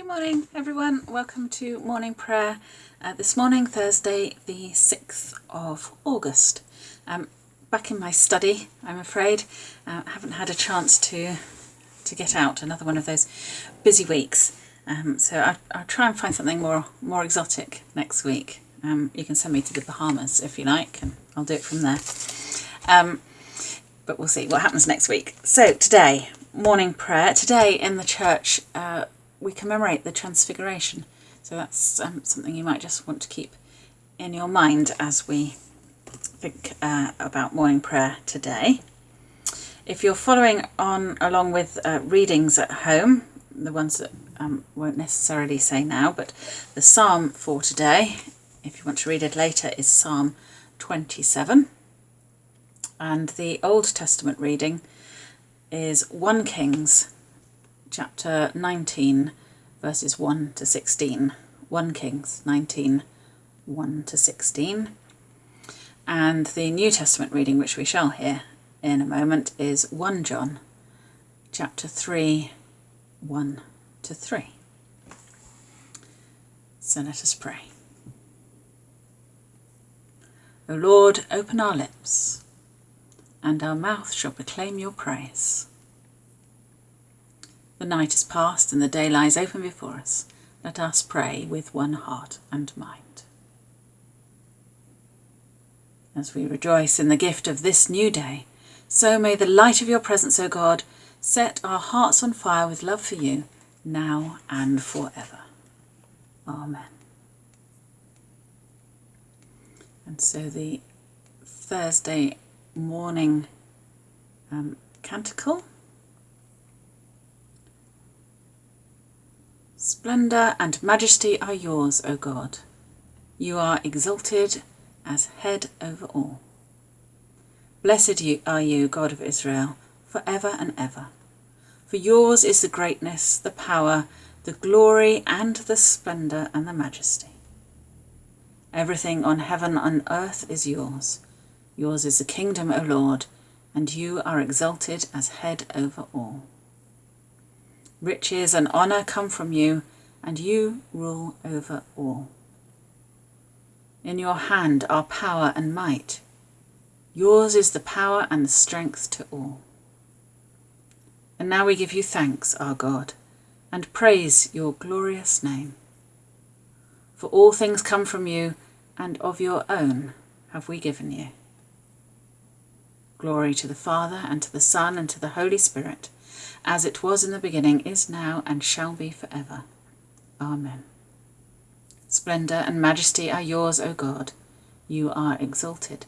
Good morning, everyone. Welcome to morning prayer. Uh, this morning, Thursday, the 6th of August. Um, back in my study, I'm afraid. Uh, haven't had a chance to to get out. Another one of those busy weeks. Um, so I, I'll try and find something more more exotic next week. Um, you can send me to the Bahamas if you like, and I'll do it from there. Um, but we'll see what happens next week. So today, morning prayer. Today in the church, uh, we commemorate the Transfiguration. So that's um, something you might just want to keep in your mind as we think uh, about morning prayer today. If you're following on along with uh, readings at home, the ones that um, won't necessarily say now, but the psalm for today, if you want to read it later, is Psalm 27. And the Old Testament reading is 1 Kings chapter 19, verses 1 to 16. 1 Kings 19, 1 to 16. And the New Testament reading, which we shall hear in a moment, is 1 John chapter 3, 1 to 3. So let us pray. O Lord, open our lips, and our mouth shall proclaim your praise. The night is past and the day lies open before us. Let us pray with one heart and mind. As we rejoice in the gift of this new day, so may the light of your presence, O God, set our hearts on fire with love for you, now and forever. Amen. And so the Thursday morning um, canticle Splendour and majesty are yours, O God. You are exalted as head over all. Blessed are you, God of Israel, for ever and ever. For yours is the greatness, the power, the glory, and the splendour and the majesty. Everything on heaven and earth is yours. Yours is the kingdom, O Lord, and you are exalted as head over all. Riches and honour come from you, and you rule over all. In your hand are power and might. Yours is the power and the strength to all. And now we give you thanks, our God, and praise your glorious name. For all things come from you, and of your own have we given you. Glory to the Father, and to the Son, and to the Holy Spirit, as it was in the beginning, is now, and shall be for ever. Amen. Splendour and majesty are yours, O God. You are exalted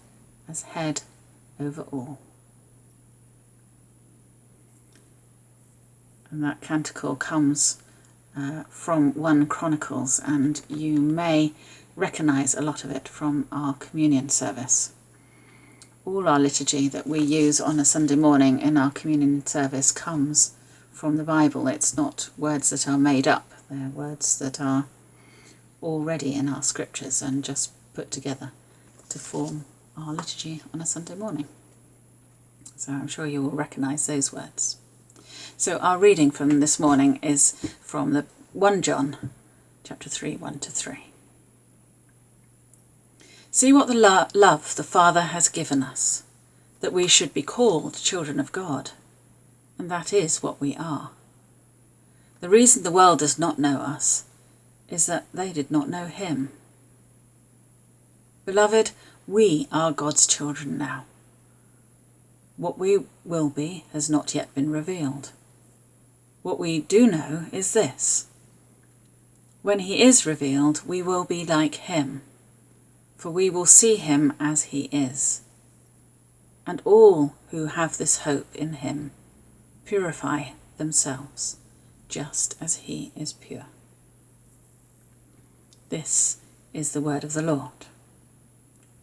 as head over all. And that canticle comes uh, from 1 Chronicles, and you may recognise a lot of it from our communion service all our liturgy that we use on a Sunday morning in our communion service comes from the Bible. It's not words that are made up, they're words that are already in our scriptures and just put together to form our liturgy on a Sunday morning. So I'm sure you will recognise those words. So our reading from this morning is from the 1 John chapter 3, 1 to 3. See what the lo love the Father has given us, that we should be called children of God, and that is what we are. The reason the world does not know us is that they did not know him. Beloved, we are God's children now. What we will be has not yet been revealed. What we do know is this. When he is revealed, we will be like him for we will see him as he is. And all who have this hope in him purify themselves, just as he is pure. This is the word of the Lord.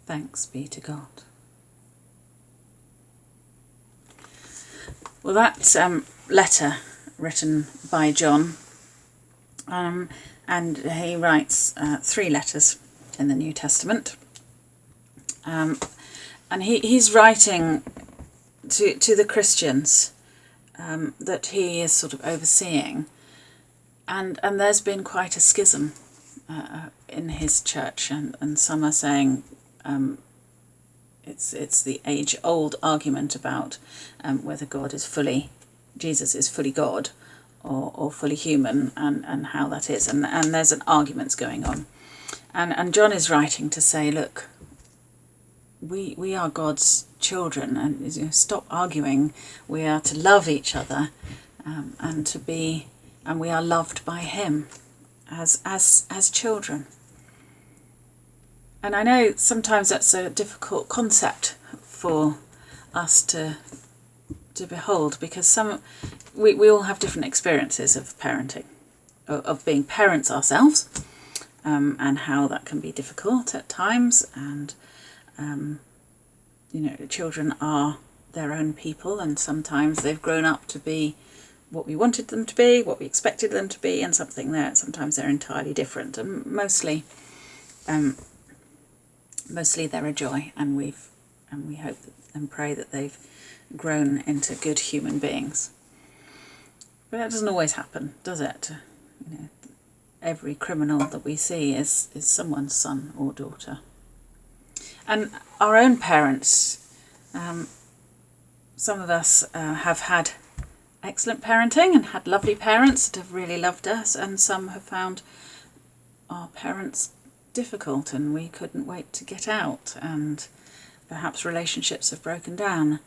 Thanks be to God. Well, that um, letter written by John, um, and he writes uh, three letters in the New Testament. Um, and he, he's writing to, to the Christians um, that he is sort of overseeing. and and there's been quite a schism uh, in his church, and, and some are saying um, it's it's the age old argument about um, whether God is fully Jesus is fully God or, or fully human, and, and how that is, and and there's an arguments going on, and and John is writing to say, look, we we are God's children, and you know, stop arguing. We are to love each other, um, and to be, and we are loved by Him as as as children. And I know sometimes that's a difficult concept for us to to behold because some we, we all have different experiences of parenting, of, of being parents ourselves, um, and how that can be difficult at times. And um, you know, children are their own people, and sometimes they've grown up to be what we wanted them to be, what we expected them to be, and something there. Sometimes they're entirely different, and mostly, um, mostly they're a joy, and we've and we hope and pray that they've grown into good human beings. But that doesn't always happen, does it? You know, every criminal that we see is is someone's son or daughter, and our own parents. Um, some of us uh, have had excellent parenting and had lovely parents that have really loved us, and some have found our parents difficult and we couldn't wait to get out, and perhaps relationships have broken down.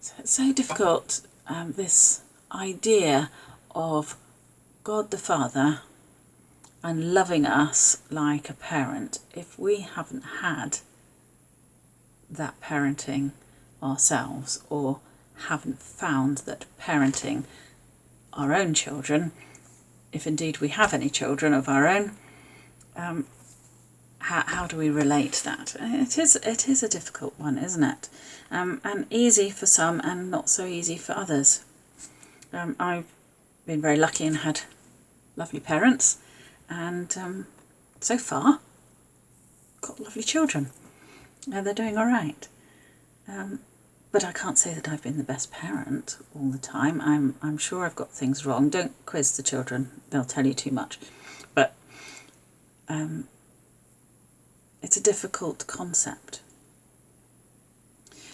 So it's so difficult, um, this idea of God the Father and loving us like a parent if we haven't had that parenting ourselves or haven't found that parenting our own children, if indeed we have any children of our own, um, how, how do we relate that? It is, it is a difficult one, isn't it? Um, and easy for some and not so easy for others. Um, I've been very lucky and had lovely parents and um, so far got lovely children. Uh, they're doing all right. Um, but I can't say that I've been the best parent all the time. I'm, I'm sure I've got things wrong. Don't quiz the children, they'll tell you too much. But um, it's a difficult concept.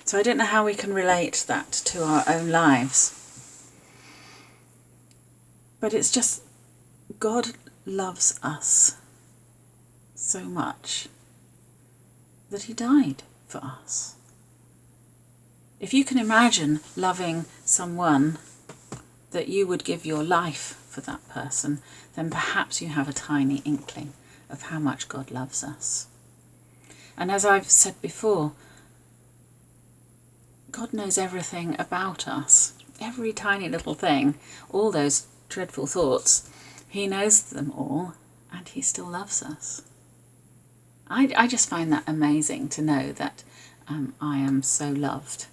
So I don't know how we can relate that to our own lives. But it's just, God loves us so much that he died for us. If you can imagine loving someone that you would give your life for that person, then perhaps you have a tiny inkling of how much God loves us. And as I've said before, God knows everything about us, every tiny little thing, all those dreadful thoughts, He knows them all and He still loves us. I, I just find that amazing to know that um, I am so loved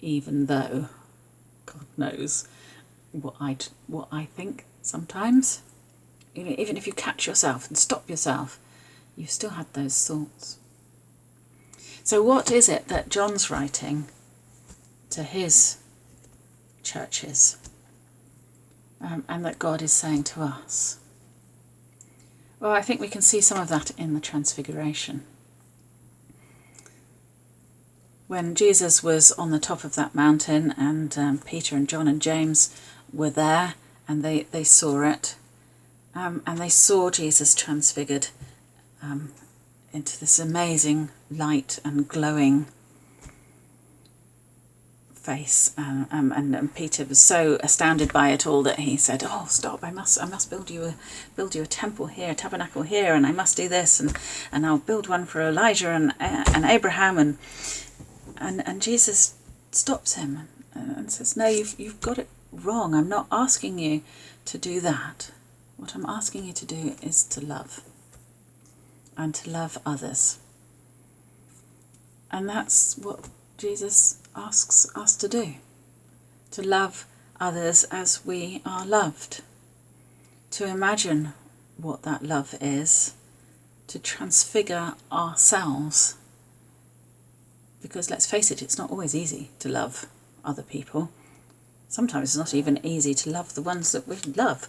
even though God knows what I what I think sometimes. You know, even if you catch yourself and stop yourself, you still had those thoughts. So what is it that John's writing to his churches um, and that God is saying to us? Well, I think we can see some of that in the Transfiguration when Jesus was on the top of that mountain and um, Peter and John and James were there and they, they saw it um, and they saw Jesus transfigured um, into this amazing light and glowing face um, um, and, and, Peter was so astounded by it all that he said oh stop I must I must build you a build you a temple here a tabernacle here and I must do this and and I'll build one for Elijah and, uh, and Abraham and and, and Jesus stops him and says, No, you've, you've got it wrong. I'm not asking you to do that. What I'm asking you to do is to love and to love others. And that's what Jesus asks us to do to love others as we are loved, to imagine what that love is, to transfigure ourselves because let's face it, it's not always easy to love other people. Sometimes it's not even easy to love the ones that we love.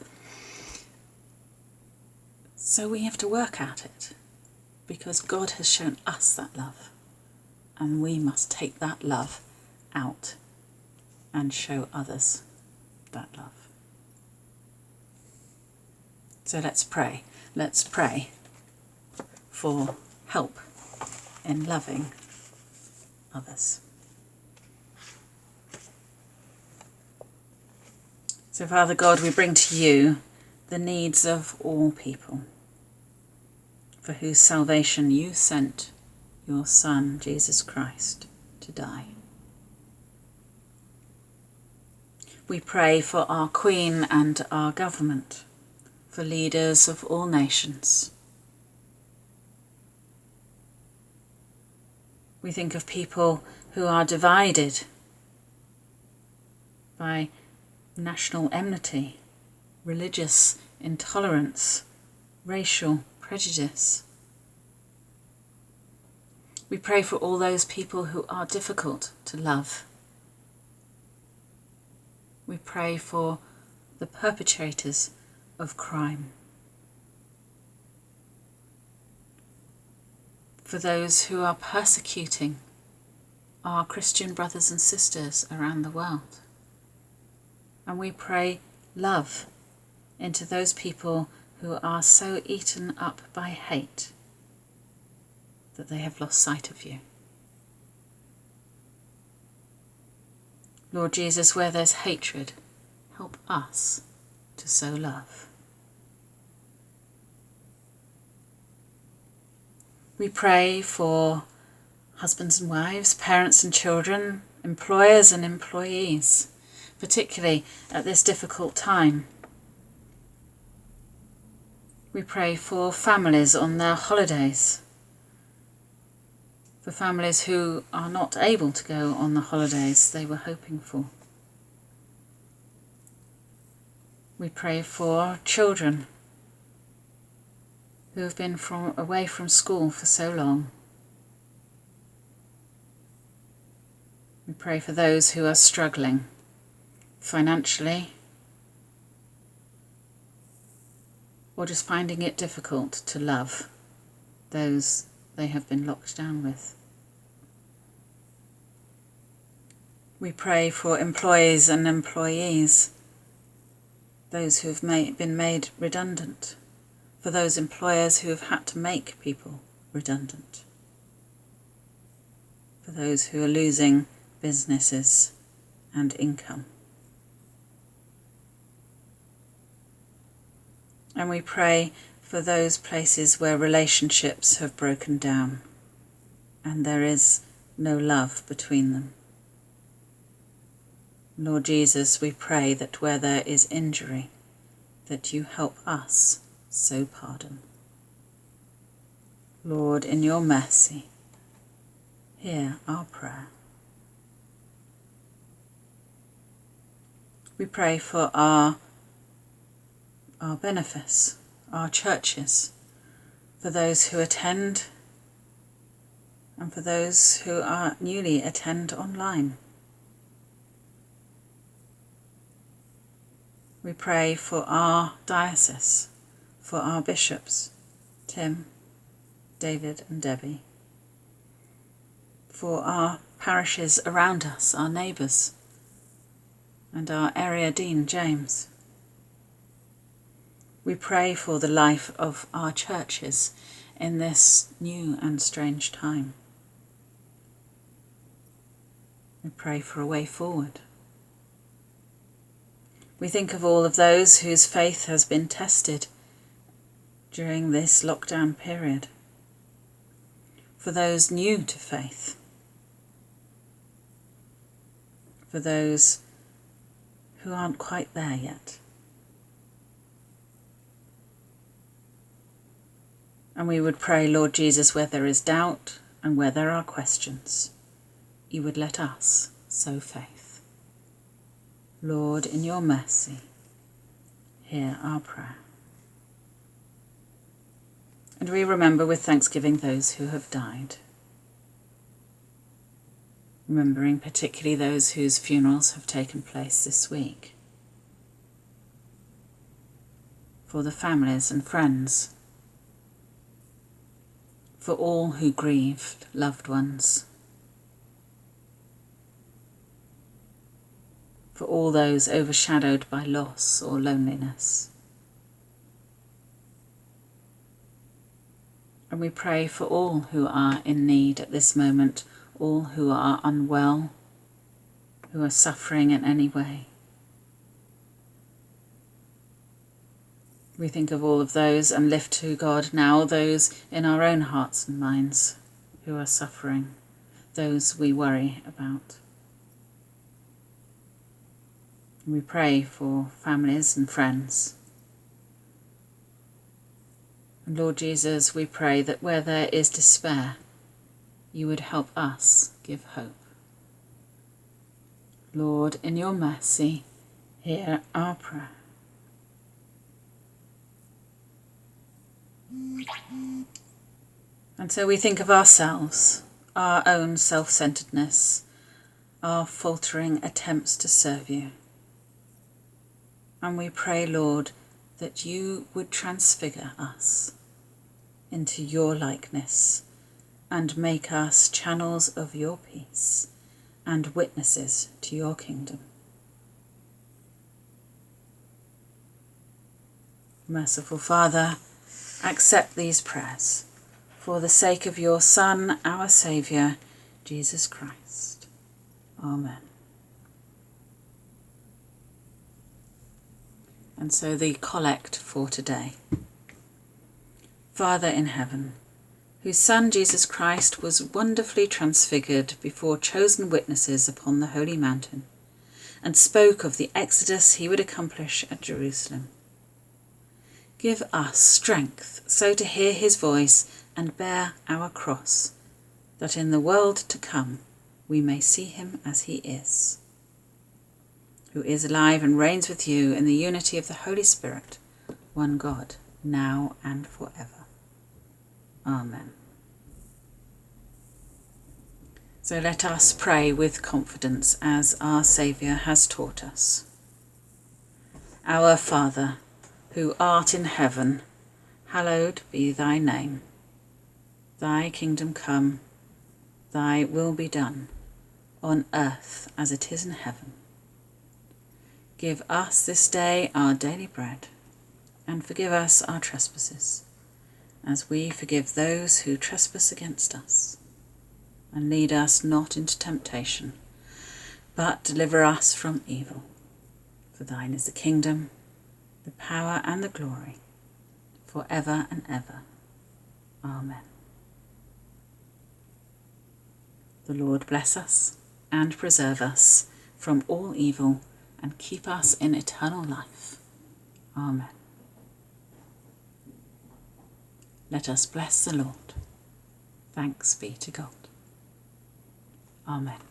So we have to work at it because God has shown us that love, and we must take that love out and show others that love. So let's pray. Let's pray for help in loving others. So, Father God, we bring to you the needs of all people, for whose salvation you sent your Son, Jesus Christ, to die. We pray for our Queen and our government, for leaders of all nations. We think of people who are divided by national enmity, religious intolerance, racial prejudice. We pray for all those people who are difficult to love. We pray for the perpetrators of crime. For those who are persecuting our Christian brothers and sisters around the world. And we pray love into those people who are so eaten up by hate that they have lost sight of you. Lord Jesus, where there's hatred, help us to sow love. We pray for husbands and wives, parents and children, employers and employees, particularly at this difficult time. We pray for families on their holidays, for families who are not able to go on the holidays they were hoping for. We pray for children who have been from, away from school for so long. We pray for those who are struggling financially or just finding it difficult to love those they have been locked down with. We pray for employees and employees, those who have made, been made redundant for those employers who have had to make people redundant, for those who are losing businesses and income. And we pray for those places where relationships have broken down and there is no love between them. Lord Jesus, we pray that where there is injury, that you help us sow pardon. Lord, in your mercy, hear our prayer. We pray for our, our benefice, our churches, for those who attend and for those who are newly attend online. We pray for our diocese, for our bishops, Tim, David, and Debbie, for our parishes around us, our neighbours, and our area dean, James. We pray for the life of our churches in this new and strange time. We pray for a way forward. We think of all of those whose faith has been tested during this lockdown period. For those new to faith, for those who aren't quite there yet. And we would pray, Lord Jesus, where there is doubt and where there are questions, you would let us sow faith. Lord, in your mercy, hear our prayer. And we remember with thanksgiving those who have died. Remembering particularly those whose funerals have taken place this week. For the families and friends for all who grieved loved ones, for all those overshadowed by loss or loneliness. And we pray for all who are in need at this moment, all who are unwell, who are suffering in any way. We think of all of those and lift to God now those in our own hearts and minds who are suffering, those we worry about. We pray for families and friends. And Lord Jesus, we pray that where there is despair, you would help us give hope. Lord, in your mercy, hear our prayer. And so we think of ourselves, our own self centeredness, our faltering attempts to serve you. And we pray, Lord, that you would transfigure us into your likeness and make us channels of your peace and witnesses to your kingdom. Merciful Father, accept these prayers for the sake of your Son, our Saviour, Jesus Christ. Amen. And so the collect for today. Father in heaven, whose Son Jesus Christ was wonderfully transfigured before chosen witnesses upon the holy mountain, and spoke of the exodus he would accomplish at Jerusalem. Give us strength so to hear his voice and bear our cross, that in the world to come we may see him as he is, who is alive and reigns with you in the unity of the Holy Spirit, one God, now and forever. Amen. So let us pray with confidence as our Saviour has taught us. Our Father, who art in heaven, hallowed be thy name. Thy kingdom come, thy will be done, on earth as it is in heaven. Give us this day our daily bread, and forgive us our trespasses, as we forgive those who trespass against us. And lead us not into temptation, but deliver us from evil. For thine is the kingdom, the power, and the glory, for ever and ever. Amen. The Lord bless us and preserve us from all evil and keep us in eternal life. Amen. Let us bless the Lord. Thanks be to God. Amen.